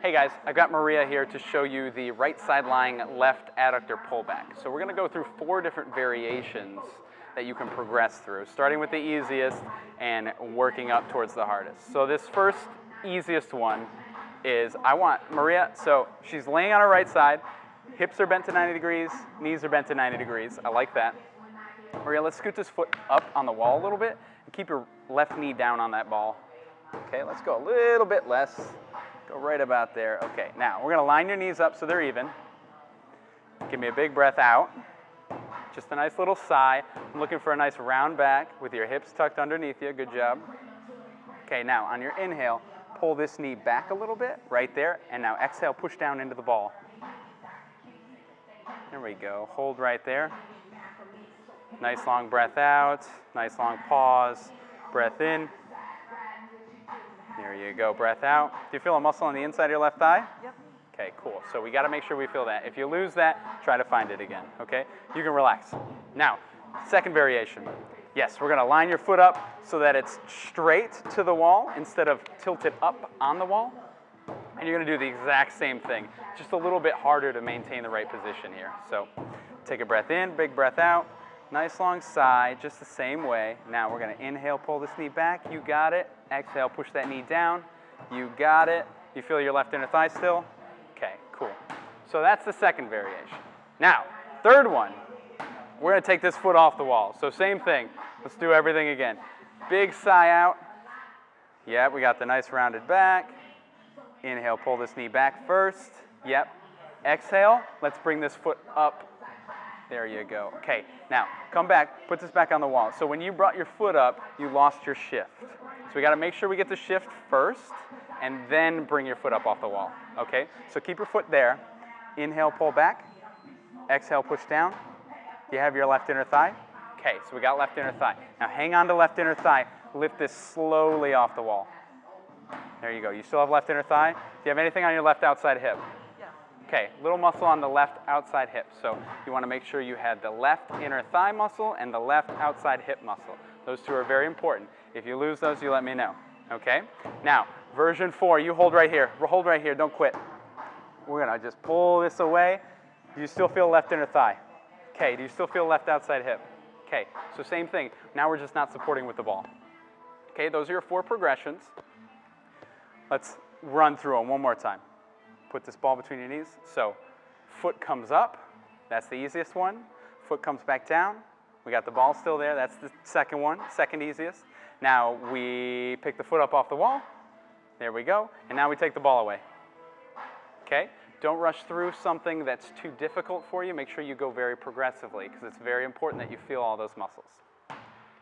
Hey guys, I've got Maria here to show you the right side lying left adductor pullback. So we're gonna go through four different variations that you can progress through, starting with the easiest and working up towards the hardest. So this first easiest one is I want Maria, so she's laying on her right side, hips are bent to 90 degrees, knees are bent to 90 degrees. I like that. Maria, let's scoot this foot up on the wall a little bit and keep your left knee down on that ball. Okay, let's go a little bit less. Go right about there. Okay, now we're gonna line your knees up so they're even. Give me a big breath out. Just a nice little sigh. I'm looking for a nice round back with your hips tucked underneath you. Good job. Okay, now on your inhale, pull this knee back a little bit, right there, and now exhale, push down into the ball. There we go. Hold right there. Nice long breath out. Nice long pause. Breath in. You go, breath out. Do you feel a muscle on the inside of your left thigh? Yep. Okay, cool. So we gotta make sure we feel that. If you lose that, try to find it again, okay? You can relax. Now, second variation. Yes, we're gonna line your foot up so that it's straight to the wall instead of tilted up on the wall. And you're gonna do the exact same thing, just a little bit harder to maintain the right position here. So take a breath in, big breath out, nice long sigh, just the same way. Now we're gonna inhale, pull this knee back, you got it. Exhale, push that knee down, you got it. You feel your left inner thigh still? Okay, cool. So that's the second variation. Now, third one, we're gonna take this foot off the wall. So same thing, let's do everything again. Big sigh out. Yep, we got the nice rounded back. Inhale, pull this knee back first. Yep. Exhale, let's bring this foot up. There you go. Okay, now come back, put this back on the wall. So when you brought your foot up, you lost your shift. So we gotta make sure we get the shift first and then bring your foot up off the wall, okay? So keep your foot there. Inhale, pull back. Exhale, push down. You have your left inner thigh? Okay, so we got left inner thigh. Now hang on to left inner thigh. Lift this slowly off the wall. There you go. You still have left inner thigh? Do you have anything on your left outside hip? Okay, little muscle on the left outside hip. So you want to make sure you had the left inner thigh muscle and the left outside hip muscle. Those two are very important. If you lose those, you let me know. Okay? Now, version four, you hold right here. Hold right here, don't quit. We're gonna just pull this away. Do you still feel left inner thigh? Okay, do you still feel left outside hip? Okay, so same thing. Now we're just not supporting with the ball. Okay, those are your four progressions. Let's run through them one more time. Put this ball between your knees. So foot comes up, that's the easiest one. Foot comes back down. We got the ball still there, that's the second one, second easiest. Now we pick the foot up off the wall. There we go. And now we take the ball away. Okay? Don't rush through something that's too difficult for you. Make sure you go very progressively because it's very important that you feel all those muscles.